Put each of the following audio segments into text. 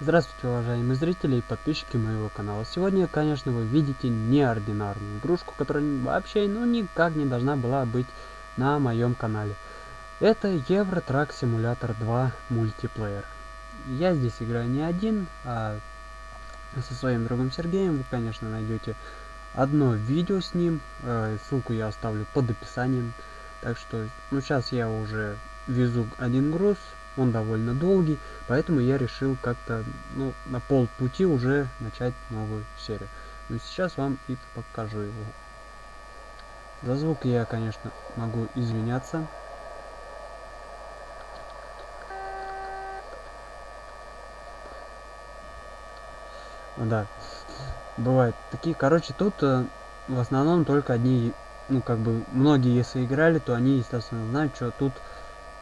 Здравствуйте, уважаемые зрители и подписчики моего канала. Сегодня, конечно, вы видите неординарную игрушку, которая вообще, ну, никак не должна была быть на моем канале. Это Euro Truck Simulator 2 мультиплеер. Я здесь играю не один, а со своим другом Сергеем. Вы, конечно, найдете одно видео с ним. Э, ссылку я оставлю под описанием. Так что, ну, сейчас я уже везу один груз, он довольно долгий, поэтому я решил как-то ну, на полпути уже начать новую серию. Но сейчас вам и покажу его. За звук я, конечно, могу извиняться. Да, бывает такие. Короче, тут э, в основном только одни, ну, как бы, многие, если играли, то они, естественно, знают, что тут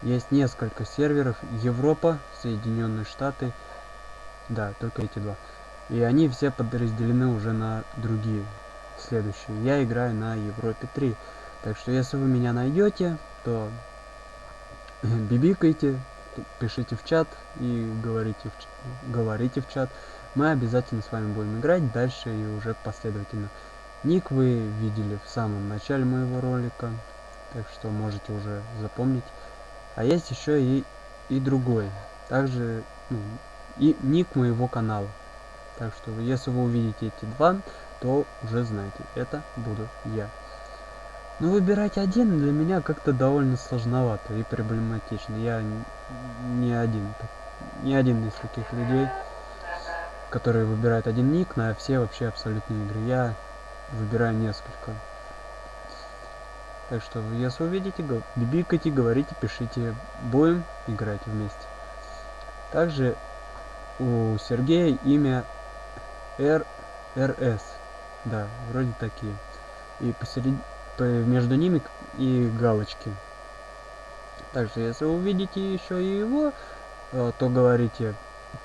есть несколько серверов. Европа, Соединенные Штаты. Да, только эти два. И они все подразделены уже на другие следующие. Я играю на Европе 3. Так что если вы меня найдете, то бибикайте, пишите в чат и говорите в, говорите в чат. Мы обязательно с вами будем играть дальше и уже последовательно. Ник вы видели в самом начале моего ролика, так что можете уже запомнить. А есть еще и, и другой. Также ну, и ник моего канала. Так что если вы увидите эти два, то уже знаете, это буду я. Но выбирать один для меня как-то довольно сложновато и проблематично. Я не один, не один из таких людей, которые выбирают один ник на все вообще абсолютные игры. Я выбираю несколько. Так что, если увидите, бибикайте, говорите, пишите. Будем играть вместе. Также у Сергея имя РРС. Да, вроде такие. И посеред... между ними и галочки. Также, если увидите еще и его, э, то говорите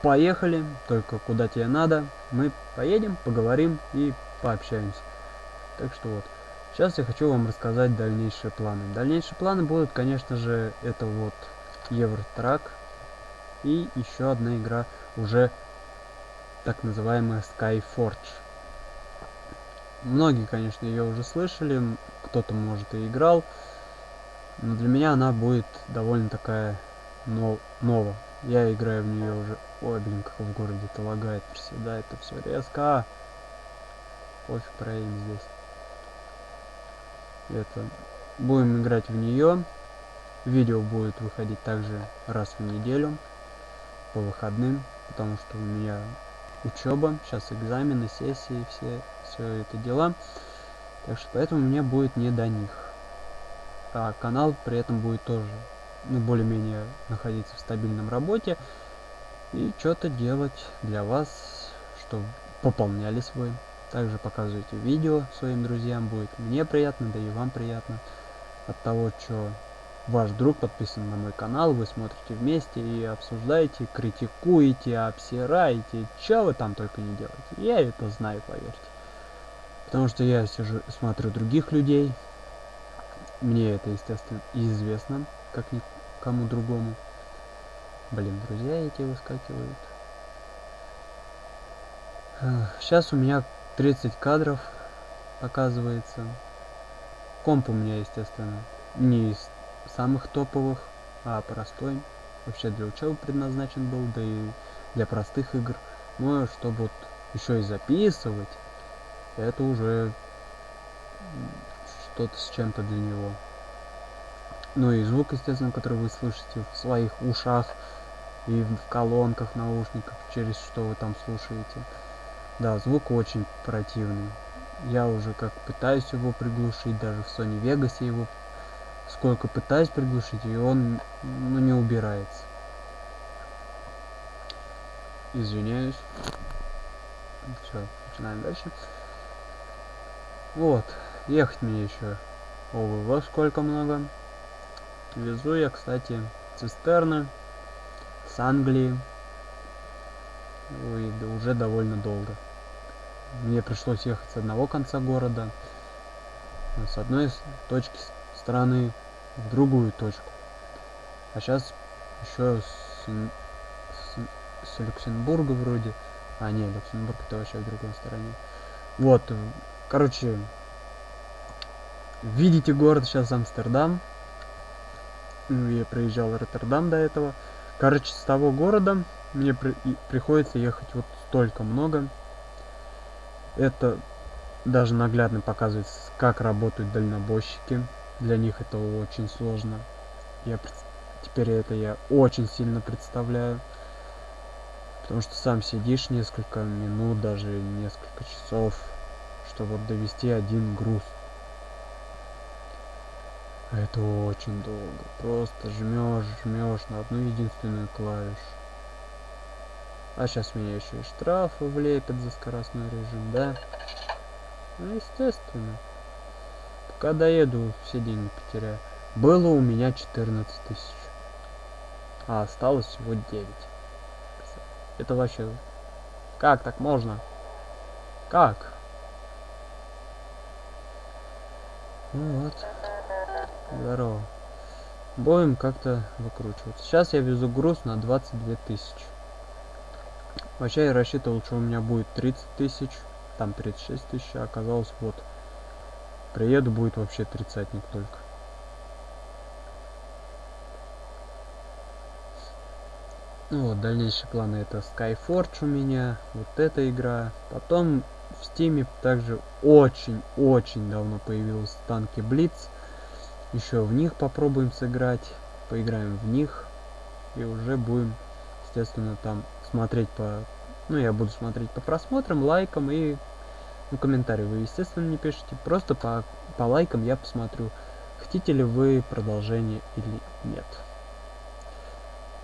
поехали, только куда тебе надо. Мы поедем, поговорим и пообщаемся. Так что вот. Сейчас я хочу вам рассказать дальнейшие планы. Дальнейшие планы будут, конечно же, это вот Евротрак и еще одна игра уже так называемая Skyforge. Многие, конечно, ее уже слышали, кто-то, может, и играл, но для меня она будет довольно такая но нова. Я играю в нее уже... Ой, блин, как в городе это лагает, приседает, это все резко. Пофиг проедем здесь это будем играть в нее видео будет выходить также раз в неделю по выходным потому что у меня учеба сейчас экзамены сессии все все это дела. Так что поэтому мне будет не до них. А канал при этом будет тоже ну более-менее находиться в стабильном работе и что-то делать для вас чтобы пополнялись вы также показывайте видео своим друзьям, будет мне приятно, да и вам приятно от того, что ваш друг подписан на мой канал, вы смотрите вместе и обсуждаете, критикуете, обсираете, что вы там только не делаете. Я это знаю, поверьте. Потому что я сижу, смотрю других людей, мне это, естественно, известно, как никому другому. Блин, друзья эти выскакивают. Сейчас у меня 30 кадров показывается. Комп у меня, естественно, не из самых топовых, а простой. Вообще для учебы предназначен был, да и для простых игр. Но чтобы вот еще и записывать, это уже что-то с чем-то для него. Ну и звук, естественно, который вы слышите в своих ушах и в колонках, наушниках, через что вы там слушаете. Да, звук очень противный. Я уже как пытаюсь его приглушить, даже в Sony Vegas его сколько пытаюсь приглушить, и он ну, не убирается. Извиняюсь. Все, начинаем дальше. Вот, ехать мне еще. Ого, сколько много. Везу я, кстати, цистерны с Англии. Ой, уже довольно долго. Мне пришлось ехать с одного конца города, с одной точки страны в другую точку. А сейчас еще с, с с Люксембурга вроде. А, не, Люксембург это вообще в другой стороне. Вот, э, короче, видите город сейчас Амстердам. Ну, я проезжал Роттердам до этого. Короче, с того города мне при приходится ехать вот столько много. Это даже наглядно показывает, как работают дальнобойщики. Для них это очень сложно. Я теперь это я очень сильно представляю. Потому что сам сидишь несколько минут, даже несколько часов, чтобы вот довести один груз. А это очень долго. Просто жмешь, жмешь на одну единственную клавишу. А сейчас меня еще и штрафы влепят за скоростной режим, да? Ну, естественно. Пока доеду, все деньги потеряю. Было у меня 14 тысяч. А осталось всего 9. Это вообще... Как так можно? Как? Ну вот. Здорово. Будем как-то выкручиваться. Сейчас я везу груз на 22 тысячи. Вообще я рассчитывал, что у меня будет 30 тысяч. Там 36 тысяч. А оказалось вот. Приеду будет вообще тридцатник только. Ну вот, дальнейшие планы это Skyforge у меня, вот эта игра. Потом в Стиме также очень-очень давно появилась танки Blitz. Еще в них попробуем сыграть, поиграем в них. И уже будем, естественно, там смотреть по... Ну, я буду смотреть по просмотрам, лайкам и... Ну, комментарии вы, естественно, не пишите. Просто по, по лайкам я посмотрю, хотите ли вы продолжение или нет.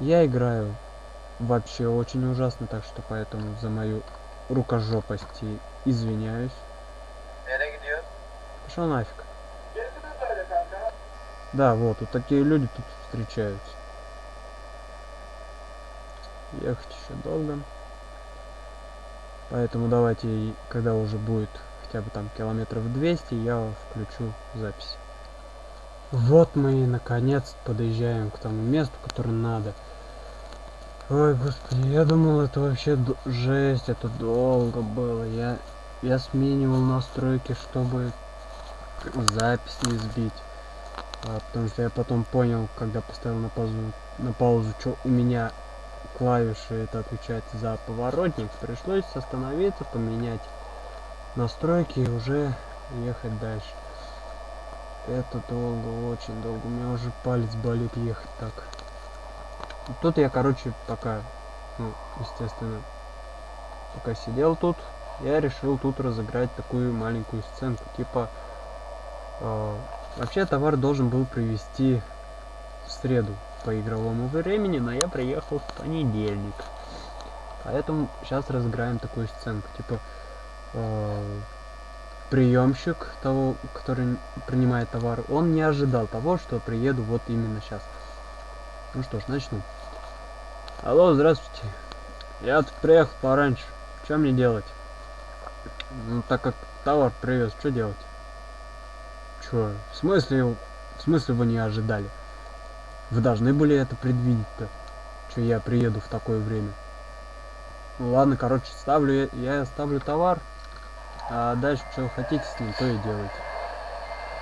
Я играю вообще очень ужасно, так что поэтому за мою рукожопость извиняюсь. Пошел нафиг. Да, вот, вот такие люди тут встречаются. Ехать еще долго. Поэтому давайте, когда уже будет хотя бы там километров 200, я включу запись. Вот мы и наконец подъезжаем к тому месту, которое надо. Ой, господи, я думал, это вообще жесть, это долго было. Я, я сменивал настройки, чтобы запись не сбить. А, потому что я потом понял, когда поставил на паузу, на паузу, что у меня клавиши это отвечает за поворотник. Пришлось остановиться, поменять настройки и уже ехать дальше. Это долго, очень долго. У меня уже палец болит ехать так. Тут я, короче, пока, ну, естественно, пока сидел тут, я решил тут разыграть такую маленькую сценку. Типа, э, вообще товар должен был привезти в среду по игровому времени, но я приехал в понедельник. Поэтому сейчас разыграем такую сценку. Типа, э, приемщик того, который принимает товар, он не ожидал того, что приеду вот именно сейчас. Ну что ж, начну. Алло, здравствуйте. Я тут приехал пораньше. Что мне делать? Ну, так как товар привез, что делать? Чё? В смысле, в смысле вы не ожидали? Вы должны были это предвидеть-то. Что я приеду в такое время. Ну ладно, короче, ставлю я, я ставлю товар. А дальше что хотите с ним, то и делайте.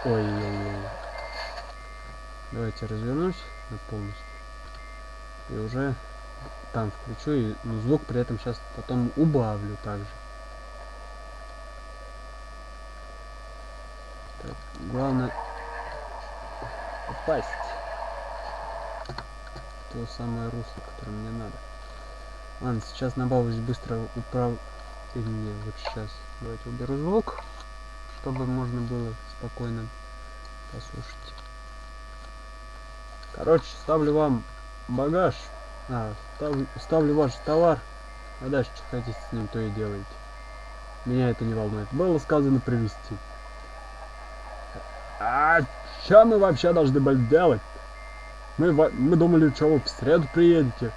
Ой-ой-ой. Давайте развернусь полностью. И уже там включу и ну, звук при этом сейчас потом убавлю также. Главное попасть в то самое русло, которое мне надо. Ладно, сейчас набавлюсь быстро управ... Или вот сейчас. Давайте уберу звук, чтобы можно было спокойно послушать. Короче, ставлю вам багаж. А, ставлю, ставлю ваш товар, а дальше что хотите с ним, то и делаете. Меня это не волнует. Было сказано привезти. А что мы вообще должны были делать? Мы, мы думали, что вы в среду приедете.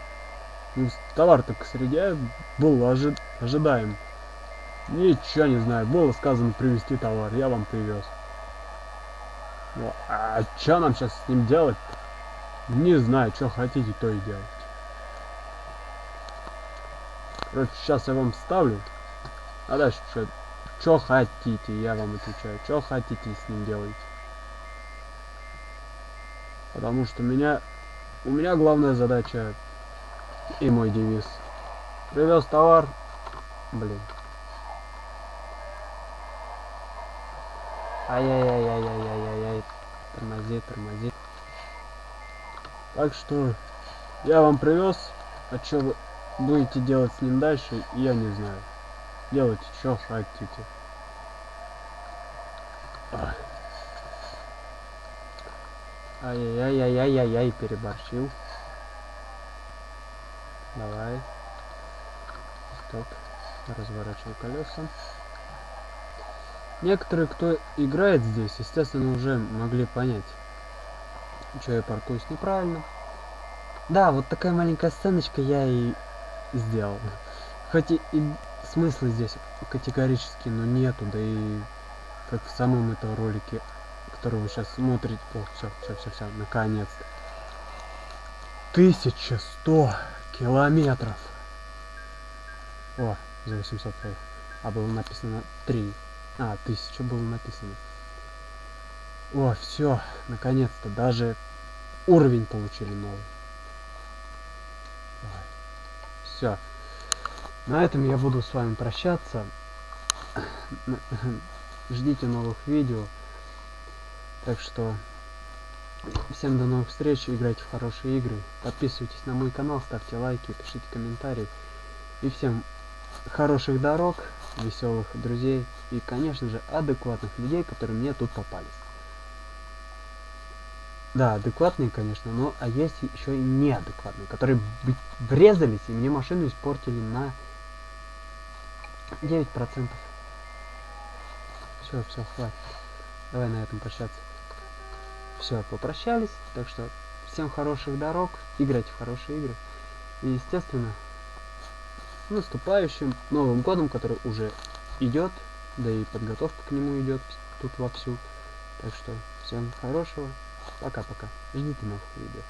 Ну, товар-то к среде был ожи ожидаем. Ничего не знаю. Было сказано привезти товар. Я вам привез. Ну, а что нам сейчас с ним делать -то? Не знаю, что хотите, то и делать. Короче, сейчас я вам ставлю. А дальше что? Что хотите, я вам отвечаю. Что хотите с ним делать? Потому что меня... У меня главная задача и мой девиз. Привез товар. Блин. Ай-яй-яй-яй-яй-яй-яй. Тормози, тормози. Так что я вам привез. А что вы будете делать с ним дальше, я не знаю. Делайте, что хотите. Ай-яй-яй-яй-яй-яй, переборщил. Давай. Стоп. Разворачиваю колеса. Некоторые, кто играет здесь, естественно, уже могли понять, что я паркуюсь неправильно. Да, вот такая маленькая сценочка я и сделал. Хоть и, и смысла здесь категорически, но нету, да и как в самом этом ролике, который вы сейчас смотрите. О, все, все, все, все, наконец-то. 1100 километров. О, за 800 проехал. А было написано 3. А, 1000 было написано. О, все, наконец-то, даже уровень получили новый. Все. На этом я буду с вами прощаться. Ждите новых видео. Так что всем до новых встреч. Играйте в хорошие игры. Подписывайтесь на мой канал, ставьте лайки, пишите комментарии. И всем хороших дорог, веселых друзей и, конечно же, адекватных людей, которые мне тут попались. Да, адекватные, конечно, но а есть еще и неадекватные, которые врезались и мне машину испортили на 9%. Все, все, хватит. Давай на этом прощаться. Все, попрощались. Так что всем хороших дорог, играйте в хорошие игры. И, естественно, с наступающим Новым Годом, который уже идет, да и подготовка к нему идет тут вовсю. Так что всем хорошего. Пока-пока. Ждите новых видео.